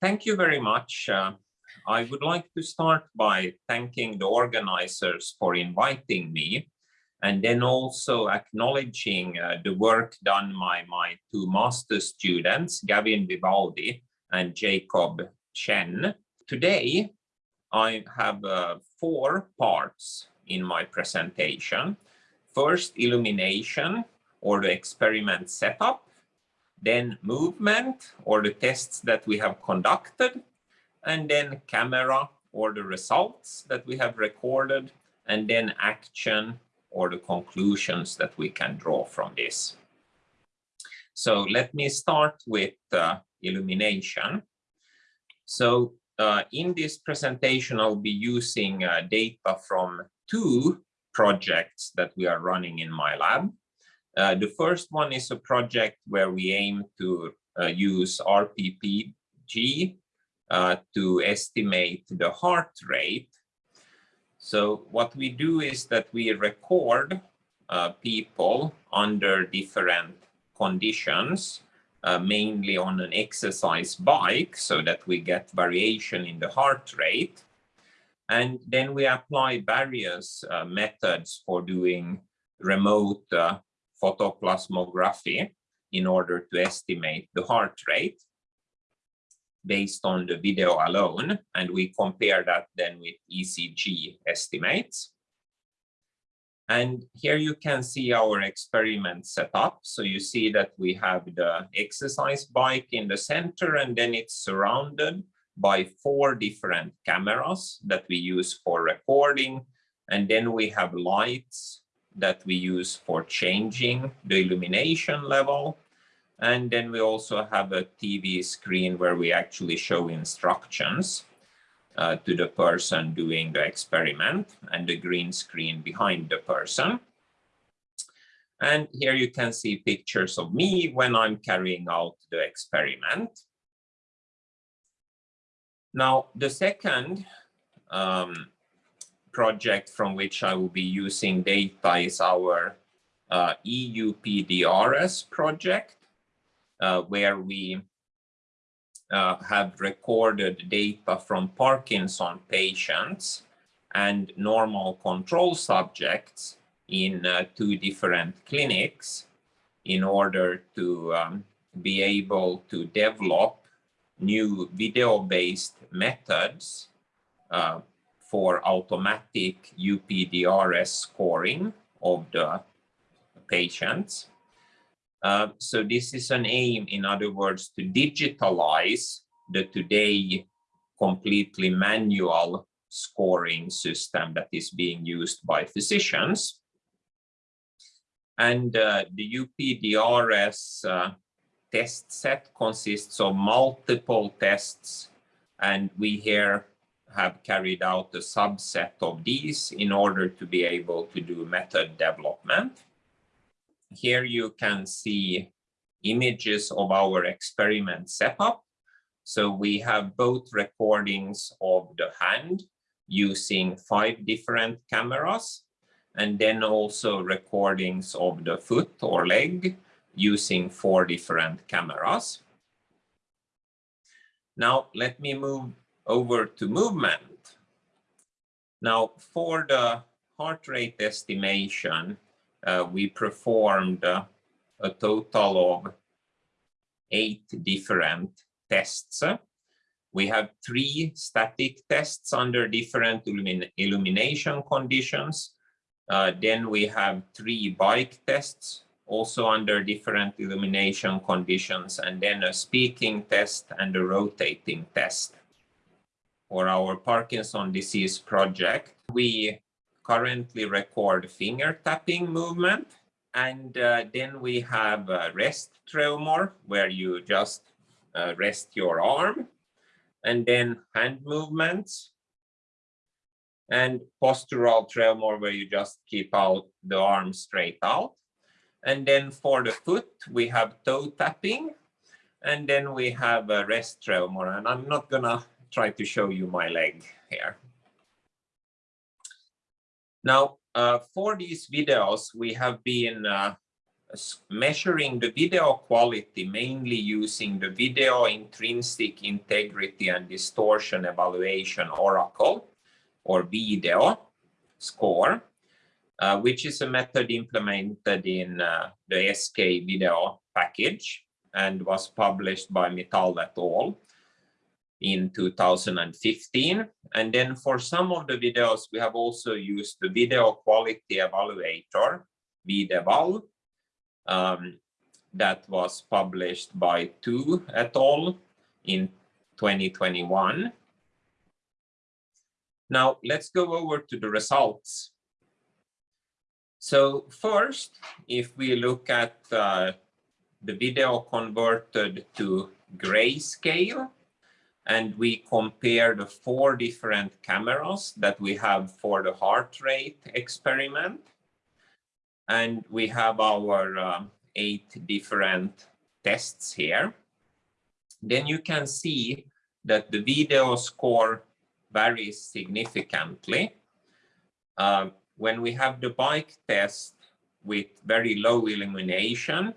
thank you very much. Uh, I would like to start by thanking the organizers for inviting me and then also acknowledging uh, the work done by my two master students, Gavin Vivaldi and Jacob Chen. Today, I have uh, four parts in my presentation. First, illumination or the experiment setup, then movement or the tests that we have conducted, and then camera or the results that we have recorded, and then action or the conclusions that we can draw from this. So let me start with uh, illumination. So uh, in this presentation, I'll be using uh, data from two projects that we are running in my lab. Uh, the first one is a project where we aim to uh, use RPPG uh, to estimate the heart rate. So what we do is that we record uh, people under different conditions, uh, mainly on an exercise bike, so that we get variation in the heart rate. And then we apply various methods for doing remote photoplethysmography in order to estimate the heart rate based on the video alone. And we compare that then with ECG estimates. And here you can see our experiment set up. So you see that we have the exercise bike in the center and then it's surrounded by four different cameras that we use for recording. And then we have lights that we use for changing the illumination level. And then we also have a TV screen where we actually show instructions uh, to the person doing the experiment and the green screen behind the person. And here you can see pictures of me when I'm carrying out the experiment. Now, the second um, project from which I will be using data is our uh, EUPDRS project, uh, where we uh, have recorded data from Parkinson patients and normal control subjects in uh, two different clinics in order to um, be able to develop new video-based methods uh, for automatic UPDRS scoring of the patients. Uh, so this is an aim, in other words, to digitalize the today completely manual scoring system that is being used by physicians. And uh, the UPDRS uh, test set consists of multiple tests, and we here have carried out a subset of these in order to be able to do method development. Here you can see images of our experiment setup. So we have both recordings of the hand using five different cameras, and then also recordings of the foot or leg using four different cameras. Now let me move over to movement. Now, for the heart rate estimation, uh, we performed uh, a total of eight different tests. We have three static tests under different illumin illumination conditions. Uh, then we have three bike tests, also under different illumination conditions, and then a speaking test and a rotating test for our Parkinson disease project. We currently record finger tapping movement. And uh, then we have rest tremor where you just uh, rest your arm and then hand movements and postural tremor where you just keep out the arm straight out. And then for the foot, we have toe tapping and then we have a rest tremor. And I'm not gonna try to show you my leg here. Now, uh, for these videos, we have been uh, measuring the video quality mainly using the video intrinsic integrity and distortion evaluation oracle or video score, uh, which is a method implemented in uh, the SK video package and was published by Mittal et al. In 2015. And then for some of the videos, we have also used the video quality evaluator, VIDEVAL, um, that was published by Tu et al. in 2021. Now let's go over to the results. So first, if we look at uh, the video converted to grayscale, and we compare the four different cameras that we have for the heart rate experiment, and we have our uh, eight different tests here, then you can see that the video score varies significantly. Uh, when we have the bike test with very low illumination,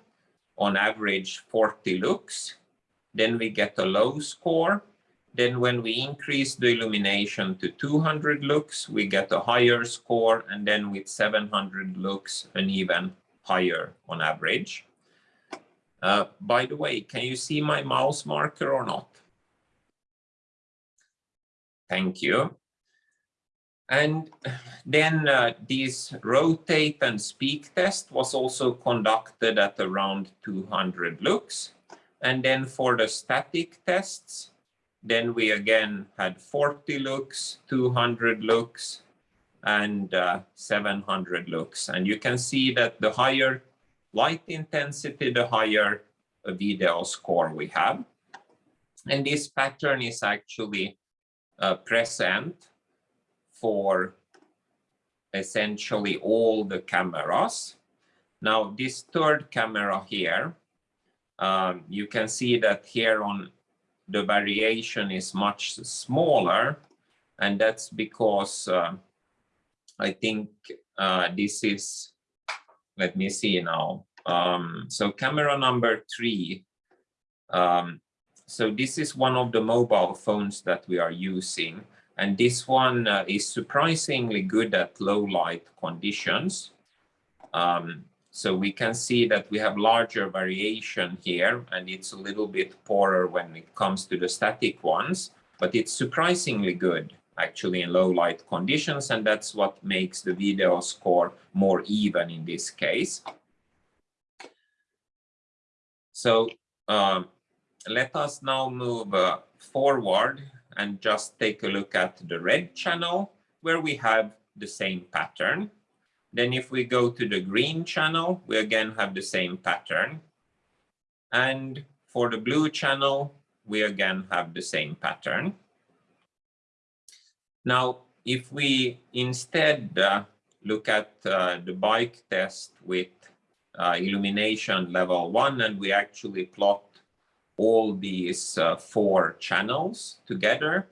on average 40 lux, then we get a low score. Then when we increase the illumination to 200 lux, we get a higher score. And then with 700 lux, an even higher on average. Uh, by the way, can you see my mouse marker or not? Thank you. And then uh, this rotate and speak test was also conducted at around 200 lux. And then for the static tests, then we again had 40 lux, 200 lux, and uh, 700 lux. And you can see that the higher light intensity, the higher video score we have. And this pattern is actually uh, present for essentially all the cameras. Now this third camera here, um, you can see that here on the variation is much smaller and that's because uh, I think uh, this is, let me see now. Um, so camera number three, um, so this is one of the mobile phones that we are using. And this one uh, is surprisingly good at low light conditions. Um, so we can see that we have larger variation here and it's a little bit poorer when it comes to the static ones, but it's surprisingly good actually in low light conditions. And that's what makes the video score more even in this case. So um, let us now move uh, forward and just take a look at the red channel where we have the same pattern. Then if we go to the green channel, we again have the same pattern. And for the blue channel, we again have the same pattern. Now, if we instead uh, look at uh, the bike test with uh, illumination level one, and we actually plot all these uh, four channels together,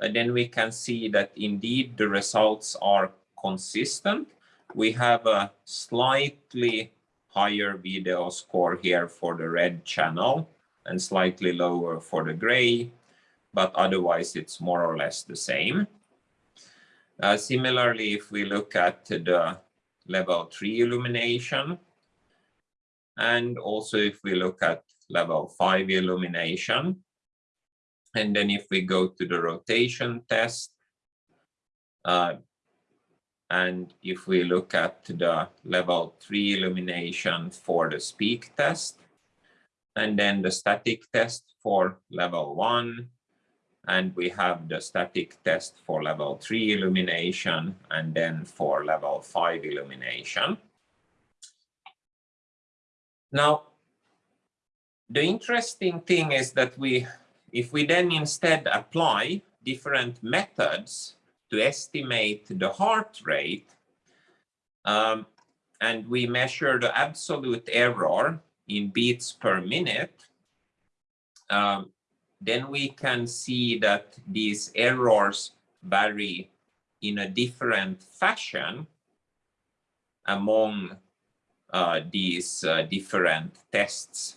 and then we can see that indeed the results are consistent. We have a slightly higher video score here for the red channel and slightly lower for the gray, but otherwise it's more or less the same. Uh, similarly, if we look at the level 3 illumination, and also if we look at level 5 illumination. And then if we go to the rotation test, uh, and if we look at the level 3 illumination for the speak test, and then the static test for level 1, and we have the static test for level 3 illumination, and then for level 5 illumination. Now, the interesting thing is that we, if we then instead apply different methods to estimate the heart rate, um, and we measure the absolute error in beats per minute, um, then we can see that these errors vary in a different fashion among uh, these uh, different tests.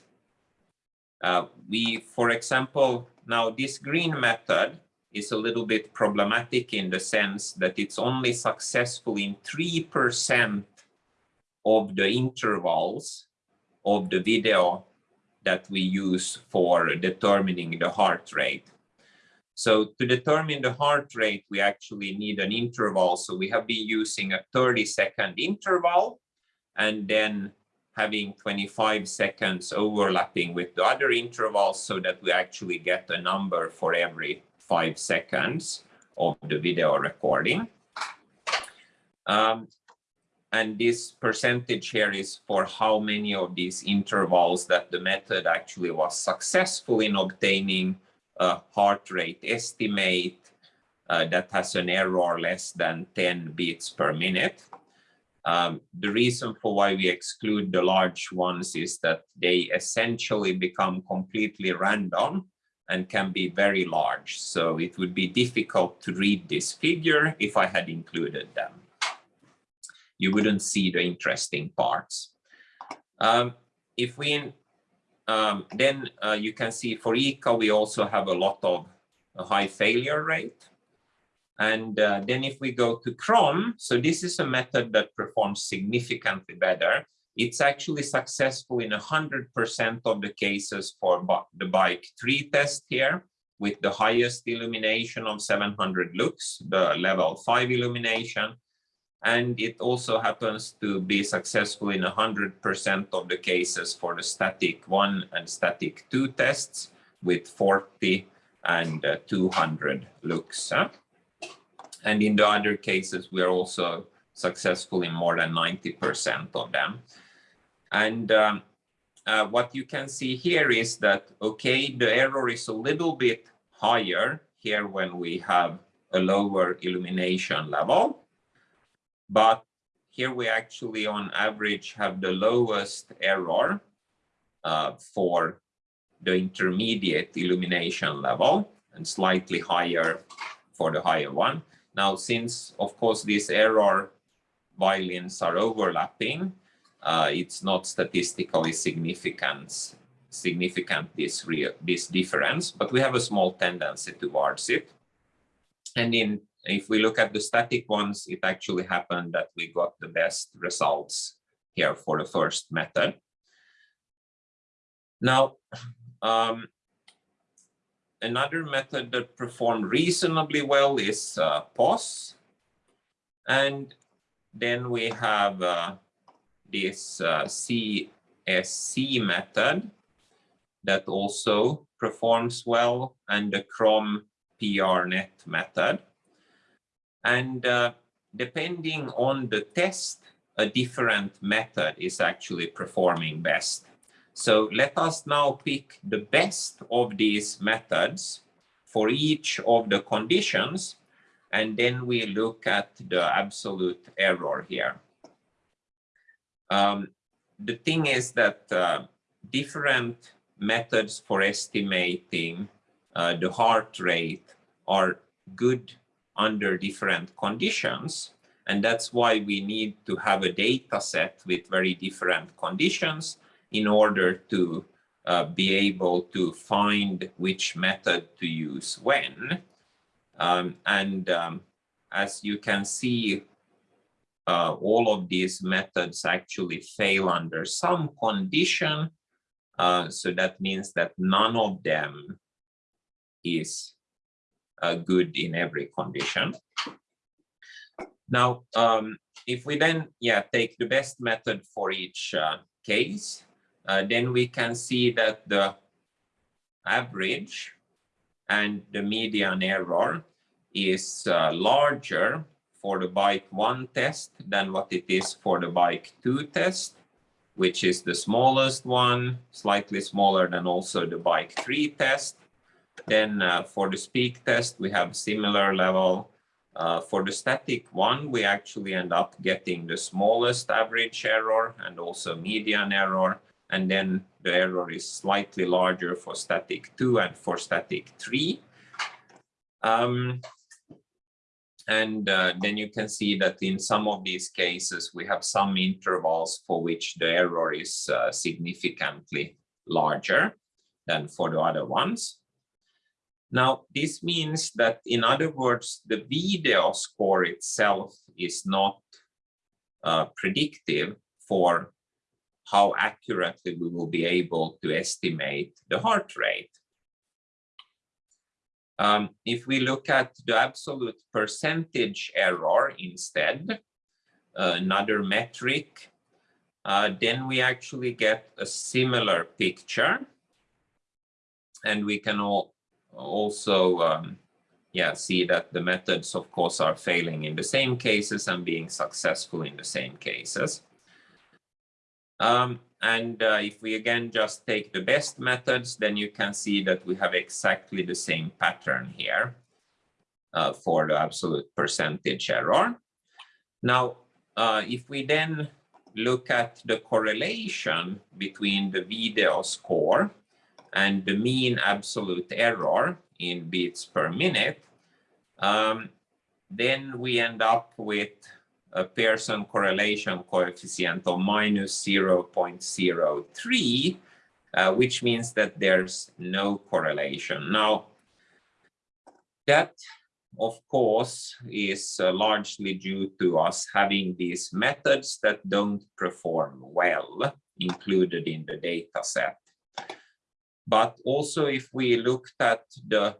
Uh, we, for example, now this green method is a little bit problematic in the sense that it's only successful in 3% of the intervals of the video that we use for determining the heart rate. So to determine the heart rate, we actually need an interval. So we have been using a 30 second interval and then having 25 seconds overlapping with the other intervals so that we actually get a number for every five seconds of the video recording. Um, and this percentage here is for how many of these intervals that the method actually was successful in obtaining a heart rate estimate uh, that has an error less than 10 beats per minute. Um, the reason for why we exclude the large ones is that they essentially become completely random and can be very large. So it would be difficult to read this figure if I had included them. You wouldn't see the interesting parts. Um, if we um, then uh, you can see for ICA, we also have a lot of a high failure rate. And uh, then if we go to CHROM, so this is a method that performs significantly better. It's actually successful in 100% of the cases for the bike 3 test here with the highest illumination of 700 lux, the level 5 illumination. And it also happens to be successful in 100% of the cases for the static 1 and static 2 tests with 40 and uh, 200 lux. Huh? And in the other cases, we are also successful in more than 90% of them. And um, uh, what you can see here is that, okay, the error is a little bit higher here when we have a lower illumination level. But here we actually on average have the lowest error uh, for the intermediate illumination level and slightly higher for the higher one. Now, since, of course, these error violins are overlapping, uh, it's not statistically significant, significant this, this difference, but we have a small tendency towards it. And in, if we look at the static ones, it actually happened that we got the best results here for the first method. Now, um, another method that performed reasonably well is uh, POS. And then we have uh, this uh, CSC method that also performs well and the CHROM PRNet method. And uh, depending on the test, a different method is actually performing best. So let us now pick the best of these methods for each of the conditions, and then we look at the absolute error here. Um, the thing is that uh, different methods for estimating uh, the heart rate are good under different conditions. And that's why we need to have a data set with very different conditions in order to uh, be able to find which method to use when. Um, and um, as you can see, uh, all of these methods actually fail under some condition. Uh, so that means that none of them is uh, good in every condition. Now, um, if we then yeah take the best method for each uh, case, uh, then we can see that the average and the median error is uh, larger for the bike one test than what it is for the bike two test, which is the smallest one, slightly smaller than also the bike three test. Then uh, for the speak test, we have a similar level. Uh, for the static one, we actually end up getting the smallest average error and also median error and then the error is slightly larger for static 2 and for static 3. Um, and uh, then you can see that in some of these cases, we have some intervals for which the error is uh, significantly larger than for the other ones. Now, this means that, in other words, the video score itself is not uh, predictive for how accurately we will be able to estimate the heart rate. Um, if we look at the absolute percentage error instead, uh, another metric, uh, then we actually get a similar picture. And we can all also um, yeah, see that the methods, of course, are failing in the same cases and being successful in the same cases. Um, and uh, if we again just take the best methods, then you can see that we have exactly the same pattern here uh, for the absolute percentage error. Now, uh, if we then look at the correlation between the video score and the mean absolute error in beats per minute, um, then we end up with a Pearson correlation coefficient of minus 0.03, uh, which means that there's no correlation. Now, that, of course, is uh, largely due to us having these methods that don't perform well included in the data set. But also if we looked at the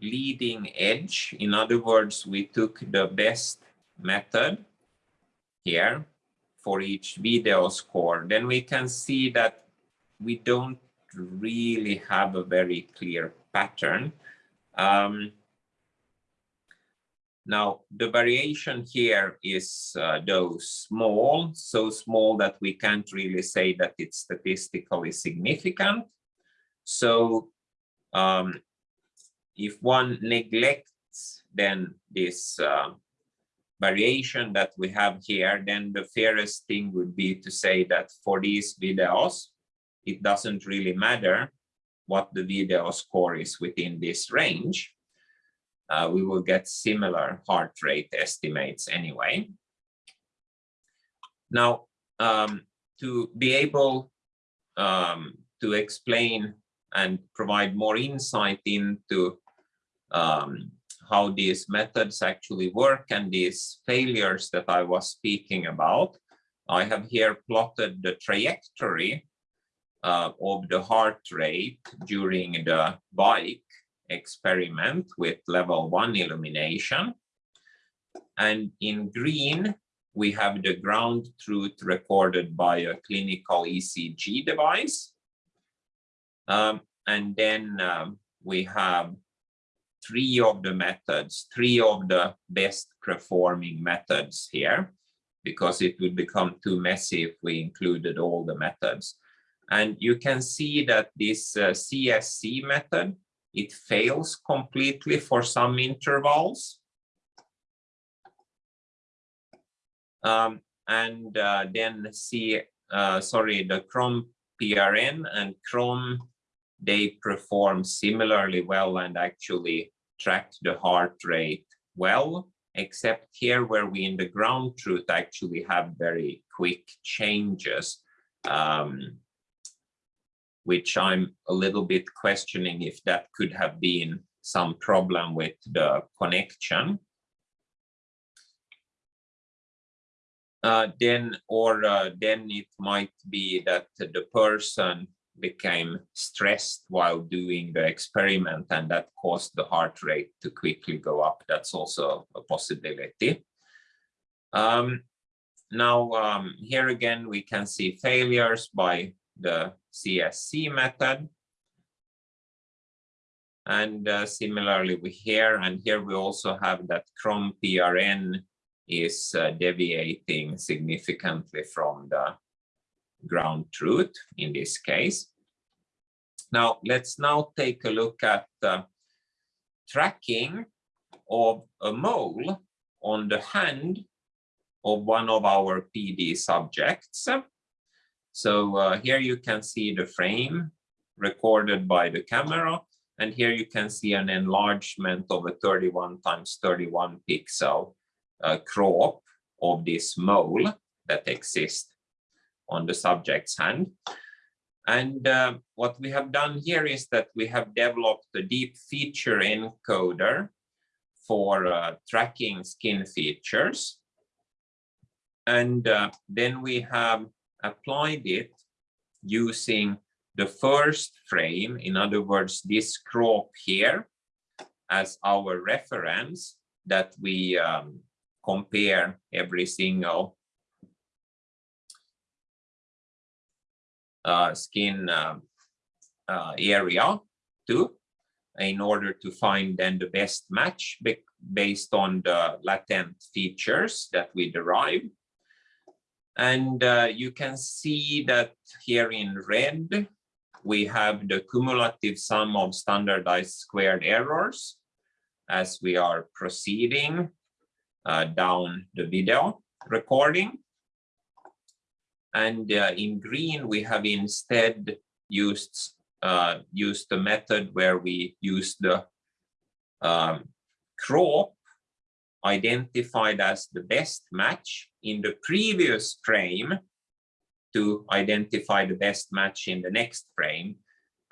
leading edge, in other words, we took the best method here for each video score, then we can see that we don't really have a very clear pattern. Um, now, the variation here is uh, though small, so small that we can't really say that it's statistically significant. So um, if one neglects then this uh, variation that we have here, then the fairest thing would be to say that for these videos, it doesn't really matter what the video score is within this range. Uh, we will get similar heart rate estimates anyway. Now, um, to be able um, to explain and provide more insight into um, how these methods actually work and these failures that I was speaking about. I have here plotted the trajectory uh, of the heart rate during the bike experiment with level one illumination. And in green, we have the ground truth recorded by a clinical ECG device. Um, and then um, we have three of the methods, three of the best performing methods here, because it would become too messy if we included all the methods. And you can see that this uh, CSC method, it fails completely for some intervals. Um, and uh, then see, uh, sorry, the CHROM PRN and CHROM they perform similarly well and actually track the heart rate well, except here where we in the ground truth actually have very quick changes, um, which I'm a little bit questioning if that could have been some problem with the connection. Uh, then or uh, then it might be that the person became stressed while doing the experiment and that caused the heart rate to quickly go up. That's also a possibility. Um, now, um, here again, we can see failures by the CSC method. And uh, similarly, we here, and here we also have that CHROM PRN is uh, deviating significantly from the ground truth in this case. Now, let's now take a look at uh, tracking of a mole on the hand of one of our PD subjects. So uh, here you can see the frame recorded by the camera. And here you can see an enlargement of a 31 times 31 pixel uh, crop of this mole that exists on the subject's hand. And uh, what we have done here is that we have developed a deep feature encoder for uh, tracking skin features. And uh, then we have applied it using the first frame, in other words, this crop here as our reference that we um, compare every single skin uh, uh, area too in order to find then the best match based on the latent features that we derive. And uh, you can see that here in red, we have the cumulative sum of standardized squared errors as we are proceeding uh, down the video recording. And uh, in green, we have instead used uh, used the method where we use the um, crop identified as the best match in the previous frame to identify the best match in the next frame.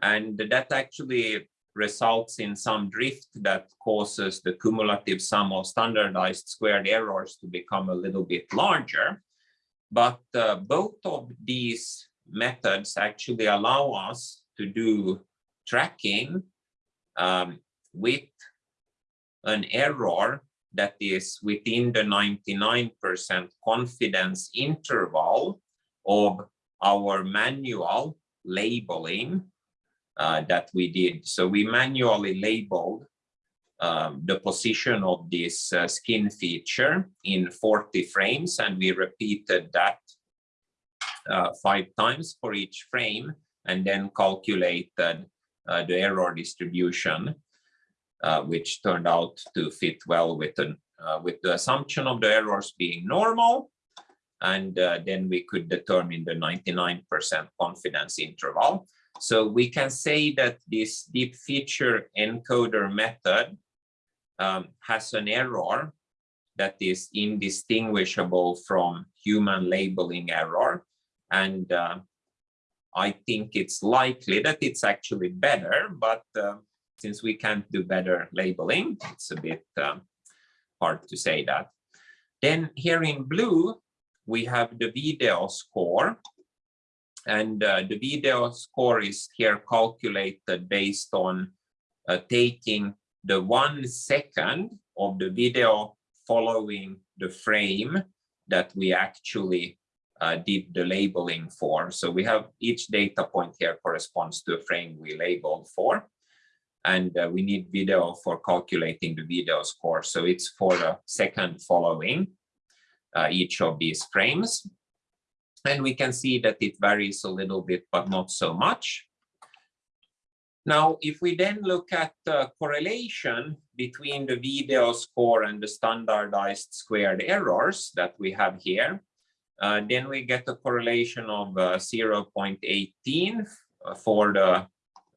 And that actually results in some drift that causes the cumulative sum of standardized squared errors to become a little bit larger. But uh, both of these methods actually allow us to do tracking um, with an error that is within the 99% confidence interval of our manual labeling uh, that we did. So we manually labeled um, the position of this uh, skin feature in 40 frames and we repeated that uh, five times for each frame and then calculated uh, the error distribution uh, which turned out to fit well with, an, uh, with the assumption of the errors being normal and uh, then we could determine the 99% confidence interval. So we can say that this deep feature encoder method um, has an error that is indistinguishable from human labeling error. And uh, I think it's likely that it's actually better, but uh, since we can't do better labeling, it's a bit um, hard to say that. Then here in blue, we have the video score. And uh, the video score is here calculated based on uh, taking the one second of the video following the frame that we actually uh, did the labeling for. So we have each data point here corresponds to a frame we labeled for. And uh, we need video for calculating the video score. So it's for the second following uh, each of these frames. And we can see that it varies a little bit, but not so much. Now, if we then look at the correlation between the video score and the standardized squared errors that we have here, uh, then we get a correlation of uh, 0.18 for the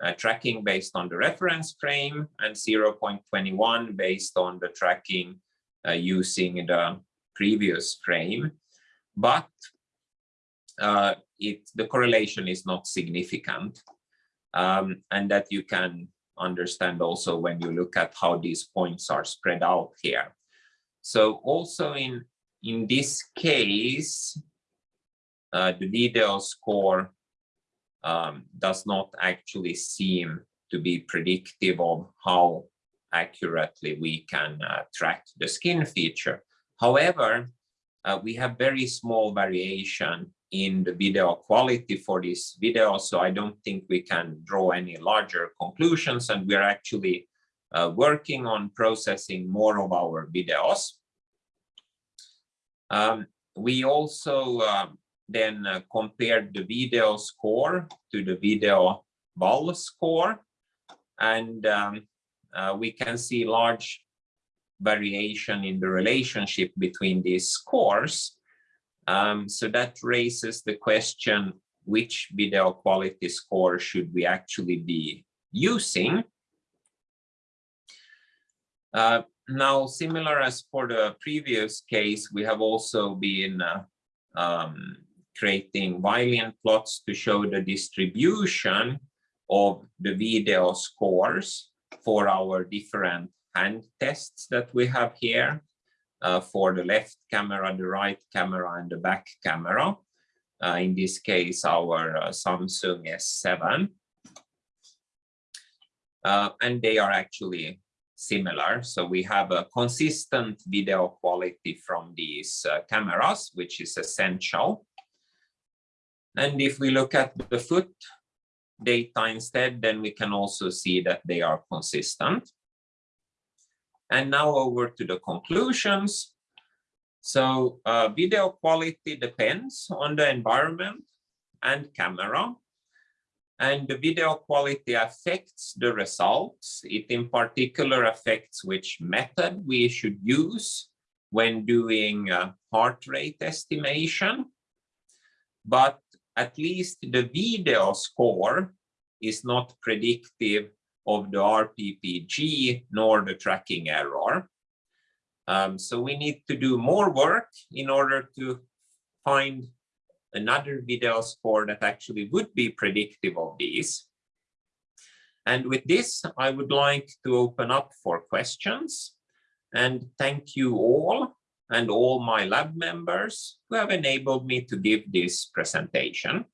uh, tracking based on the reference frame and 0.21 based on the tracking uh, using the previous frame, but uh, it, the correlation is not significant. Um, and that you can understand also when you look at how these points are spread out here. So also in, in this case, uh, the video score um, does not actually seem to be predictive of how accurately we can uh, track the skin feature. However, uh, we have very small variation in the video quality for this video, so I don't think we can draw any larger conclusions, and we're actually uh, working on processing more of our videos. Um, we also uh, then uh, compared the video score to the video vol score, and um, uh, we can see large variation in the relationship between these scores. Um, so that raises the question, which video quality score should we actually be using? Uh, now, similar as for the previous case, we have also been uh, um, creating violin plots to show the distribution of the video scores for our different hand tests that we have here for the left camera, the right camera, and the back camera. Uh, in this case, our uh, Samsung S7. Uh, and they are actually similar. So we have a consistent video quality from these uh, cameras, which is essential. And if we look at the foot data instead, then we can also see that they are consistent. And now over to the conclusions. So uh, video quality depends on the environment and camera. And the video quality affects the results. It in particular affects which method we should use when doing heart rate estimation. But at least the video score is not predictive of the RPPG nor the tracking error. Um, so we need to do more work in order to find another video score that actually would be predictive of these. And with this, I would like to open up for questions and thank you all and all my lab members who have enabled me to give this presentation.